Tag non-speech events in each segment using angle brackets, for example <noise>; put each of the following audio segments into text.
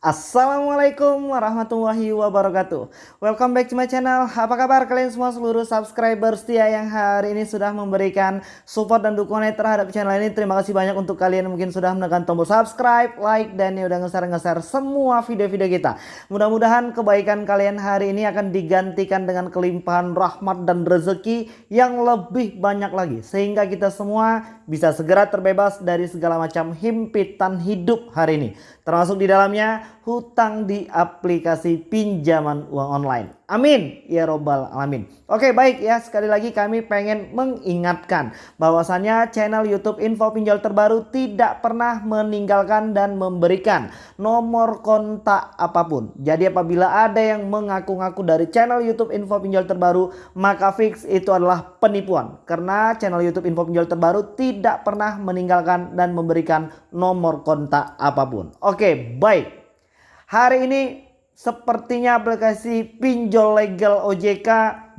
Assalamualaikum warahmatullahi wabarakatuh. Welcome back to my channel. Apa kabar kalian semua seluruh subscriber setia yang hari ini sudah memberikan support dan dukungan terhadap channel ini? Terima kasih banyak untuk kalian yang mungkin sudah menekan tombol subscribe, like, dan ya udah nge-share-nge-share semua video-video kita. Mudah-mudahan kebaikan kalian hari ini akan digantikan dengan kelimpahan rahmat dan rezeki yang lebih banyak lagi. Sehingga kita semua bisa segera terbebas dari segala macam himpitan hidup hari ini Termasuk di dalamnya hutang di aplikasi pinjaman uang online. Amin ya robbal alamin. Oke baik ya sekali lagi kami pengen mengingatkan bahwasannya channel YouTube Info Pinjol terbaru tidak pernah meninggalkan dan memberikan nomor kontak apa pun. Jadi apabila ada yang mengaku-ngaku dari channel YouTube Info Pinjol terbaru maka fix itu adalah penipuan. Karena channel YouTube Info Pinjol terbaru tidak pernah meninggalkan dan memberikan nomor kontak apa pun. Oke baik. Hari ini Sepertinya aplikasi pinjol legal OJK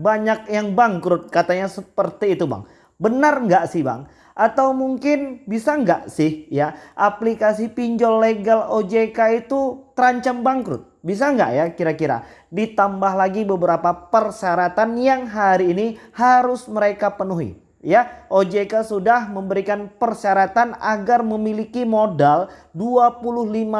banyak yang bangkrut katanya seperti itu bang. Benar nggak sih bang? Atau mungkin bisa nggak sih ya aplikasi pinjol legal OJK itu terancam bangkrut? Bisa nggak ya kira-kira? Ditambah lagi beberapa persyaratan yang hari ini harus mereka penuhi. Ya, OJK sudah memberikan persyaratan agar memiliki modal 25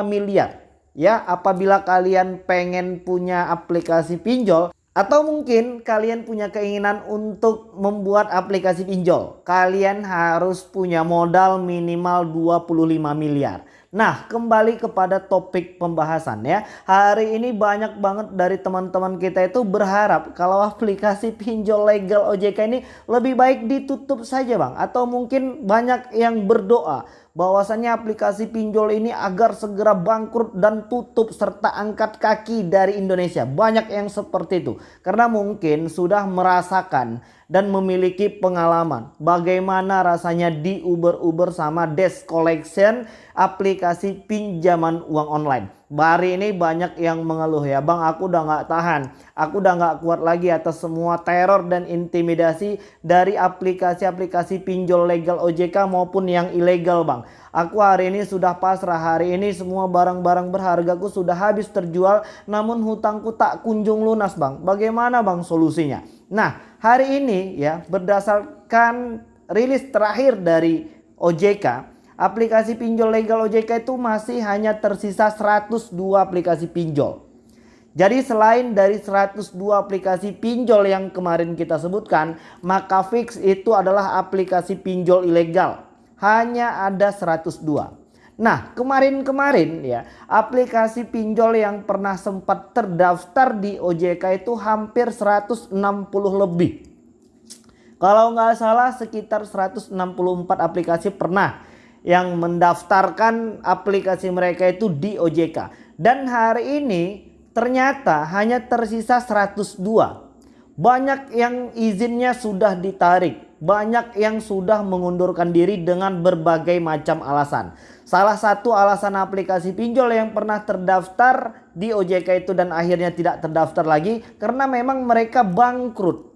miliar Ya, apabila kalian pengen punya aplikasi pinjol atau mungkin kalian punya keinginan untuk membuat aplikasi pinjol, kalian harus punya modal minimal 25 miliar. Nah kembali kepada topik pembahasan ya Hari ini banyak banget dari teman-teman kita itu berharap Kalau aplikasi pinjol legal OJK ini lebih baik ditutup saja bang Atau mungkin banyak yang berdoa bahwasannya aplikasi pinjol ini agar segera bangkrut dan tutup serta angkat kaki dari Indonesia. Banyak yang seperti itu. Karena mungkin sudah merasakan dan memiliki pengalaman. Bagaimana rasanya di Uber-Uber sama Desk Collection aplikasi pinjaman uang online. Bari ini banyak yang mengeluh ya. Bang aku udah nggak tahan. Aku udah nggak kuat lagi atas semua teror dan intimidasi dari aplikasi-aplikasi pinjol legal OJK maupun yang ilegal bang. Aku hari ini sudah pasrah. Hari ini semua barang-barang berhargaku sudah habis terjual namun hutangku tak kunjung lunas bang. Bagaimana bang solusinya? Nah hari ini ya berdasarkan rilis terakhir dari OJK aplikasi pinjol legal OJK itu masih hanya tersisa 102 aplikasi pinjol. Jadi selain dari 102 aplikasi pinjol yang kemarin kita sebutkan, maka fix itu adalah aplikasi pinjol ilegal. Hanya ada 102. Nah kemarin-kemarin ya aplikasi pinjol yang pernah sempat terdaftar di OJK itu hampir 160 lebih. Kalau nggak salah sekitar 164 aplikasi pernah yang mendaftarkan aplikasi mereka itu di OJK. Dan hari ini ternyata hanya tersisa 102. Banyak yang izinnya sudah ditarik. Banyak yang sudah mengundurkan diri dengan berbagai macam alasan. Salah satu alasan aplikasi pinjol yang pernah terdaftar di OJK itu dan akhirnya tidak terdaftar lagi. Karena memang mereka bangkrut.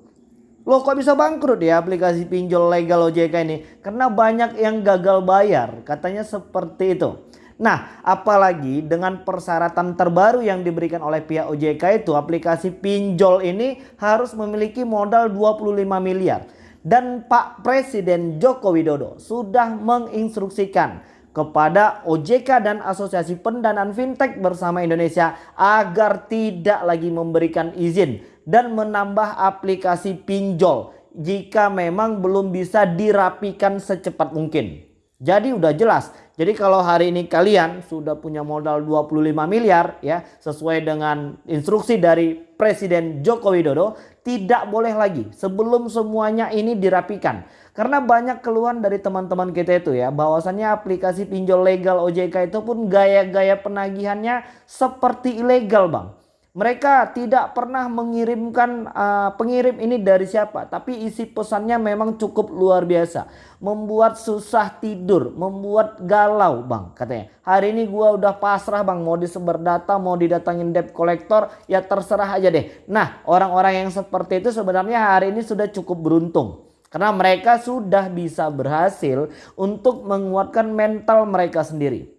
Loh kok bisa bangkrut ya aplikasi pinjol legal OJK ini? Karena banyak yang gagal bayar. Katanya seperti itu. Nah apalagi dengan persyaratan terbaru yang diberikan oleh pihak OJK itu aplikasi pinjol ini harus memiliki modal 25 miliar. Dan Pak Presiden Joko Widodo sudah menginstruksikan kepada OJK dan Asosiasi Pendanaan Fintech bersama Indonesia agar tidak lagi memberikan izin dan menambah aplikasi pinjol jika memang belum bisa dirapikan secepat mungkin. Jadi udah jelas. Jadi kalau hari ini kalian sudah punya modal 25 miliar ya sesuai dengan instruksi dari Presiden Joko Widodo tidak boleh lagi sebelum semuanya ini dirapikan. Karena banyak keluhan dari teman-teman kita itu ya bahwasannya aplikasi pinjol legal OJK itu pun gaya-gaya penagihannya seperti ilegal bang. Mereka tidak pernah mengirimkan uh, pengirim ini dari siapa. Tapi isi pesannya memang cukup luar biasa. Membuat susah tidur. Membuat galau bang katanya. Hari ini gua udah pasrah bang. Mau disebar data. Mau didatangin debt collector. Ya terserah aja deh. Nah orang-orang yang seperti itu sebenarnya hari ini sudah cukup beruntung. Karena mereka sudah bisa berhasil untuk menguatkan mental mereka sendiri.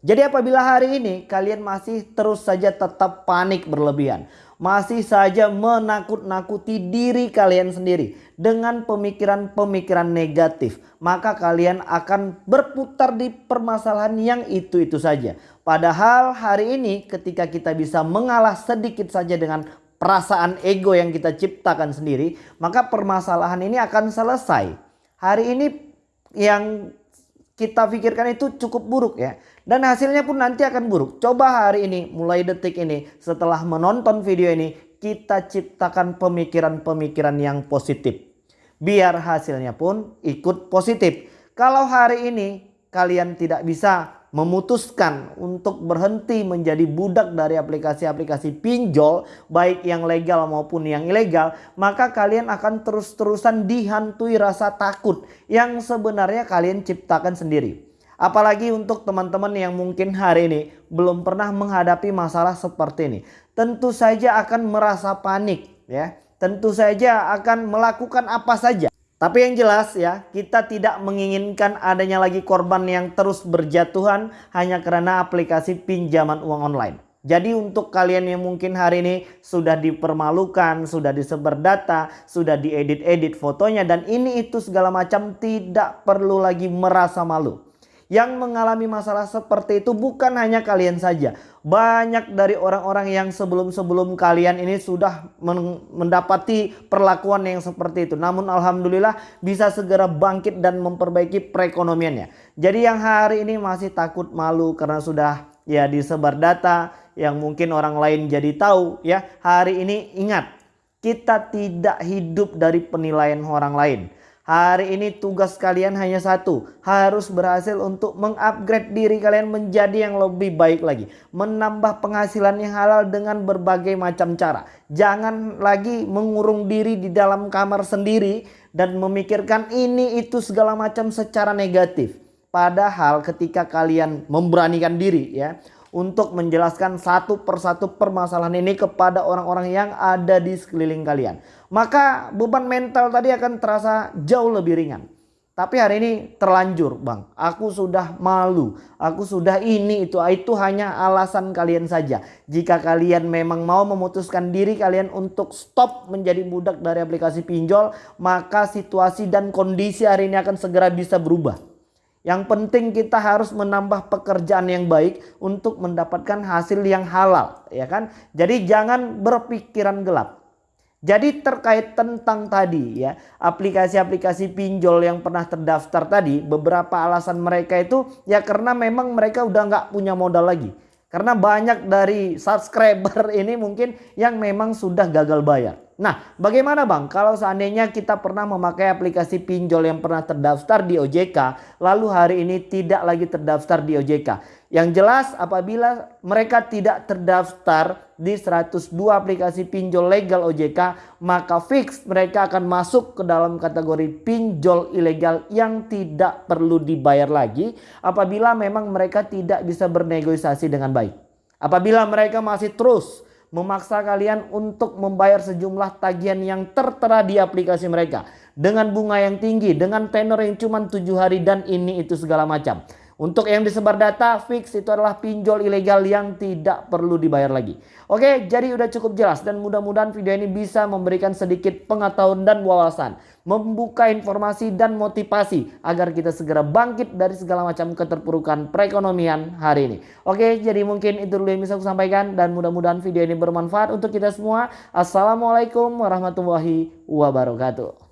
Jadi apabila hari ini kalian masih terus saja tetap panik berlebihan. Masih saja menakut-nakuti diri kalian sendiri dengan pemikiran-pemikiran negatif. Maka kalian akan berputar di permasalahan yang itu-itu saja. Padahal hari ini ketika kita bisa mengalah sedikit saja dengan perasaan ego yang kita ciptakan sendiri. Maka permasalahan ini akan selesai. Hari ini yang kita pikirkan itu cukup buruk ya. Dan hasilnya pun nanti akan buruk. Coba hari ini mulai detik ini setelah menonton video ini kita ciptakan pemikiran-pemikiran yang positif. Biar hasilnya pun ikut positif. Kalau hari ini kalian tidak bisa memutuskan untuk berhenti menjadi budak dari aplikasi-aplikasi pinjol baik yang legal maupun yang ilegal maka kalian akan terus-terusan dihantui rasa takut yang sebenarnya kalian ciptakan sendiri. Apalagi untuk teman-teman yang mungkin hari ini belum pernah menghadapi masalah seperti ini. Tentu saja akan merasa panik ya. Tentu saja akan melakukan apa saja tapi yang jelas ya, kita tidak menginginkan adanya lagi korban yang terus berjatuhan hanya karena aplikasi pinjaman uang online. Jadi untuk kalian yang mungkin hari ini sudah dipermalukan, sudah disebar data, sudah diedit-edit fotonya dan ini itu segala macam tidak perlu lagi merasa malu. Yang mengalami masalah seperti itu bukan hanya kalian saja. Banyak dari orang-orang yang sebelum-sebelum kalian ini sudah mendapati perlakuan yang seperti itu. Namun Alhamdulillah bisa segera bangkit dan memperbaiki perekonomiannya. Jadi yang hari ini masih takut malu karena sudah ya disebar data yang mungkin orang lain jadi tahu ya. Hari ini ingat kita tidak hidup dari penilaian orang lain. Hari ini tugas kalian hanya satu. Harus berhasil untuk mengupgrade diri kalian menjadi yang lebih baik lagi. Menambah penghasilan yang halal dengan berbagai macam cara. Jangan lagi mengurung diri di dalam kamar sendiri. Dan memikirkan ini itu segala macam secara negatif. Padahal ketika kalian memberanikan diri ya untuk menjelaskan satu persatu permasalahan ini kepada orang-orang yang ada di sekeliling kalian. Maka beban mental tadi akan terasa jauh lebih ringan. Tapi hari ini terlanjur bang, aku sudah malu, aku sudah ini itu, itu hanya alasan kalian saja. Jika kalian memang mau memutuskan diri kalian untuk stop menjadi budak dari aplikasi pinjol, maka situasi dan kondisi hari ini akan segera bisa berubah. Yang penting kita harus menambah pekerjaan yang baik untuk mendapatkan hasil yang halal, ya kan? Jadi jangan berpikiran gelap. Jadi terkait tentang tadi ya, aplikasi-aplikasi pinjol yang pernah terdaftar tadi, beberapa alasan mereka itu ya karena memang mereka udah nggak punya modal lagi. Karena banyak dari subscriber <laughs> ini mungkin yang memang sudah gagal bayar. Nah, bagaimana Bang kalau seandainya kita pernah memakai aplikasi pinjol yang pernah terdaftar di OJK, lalu hari ini tidak lagi terdaftar di OJK? Yang jelas apabila mereka tidak terdaftar di 102 aplikasi pinjol legal OJK, maka fix mereka akan masuk ke dalam kategori pinjol ilegal yang tidak perlu dibayar lagi apabila memang mereka tidak bisa bernegosiasi dengan baik. Apabila mereka masih terus memaksa kalian untuk membayar sejumlah tagihan yang tertera di aplikasi mereka dengan bunga yang tinggi, dengan tenor yang cuma tujuh hari dan ini itu segala macam. Untuk yang disebar data fix itu adalah pinjol ilegal yang tidak perlu dibayar lagi. Oke, jadi udah cukup jelas dan mudah-mudahan video ini bisa memberikan sedikit pengetahuan dan wawasan. Membuka informasi dan motivasi agar kita segera bangkit dari segala macam keterpurukan perekonomian hari ini. Oke, jadi mungkin itu dulu yang bisa aku sampaikan dan mudah-mudahan video ini bermanfaat untuk kita semua. Assalamualaikum warahmatullahi wabarakatuh.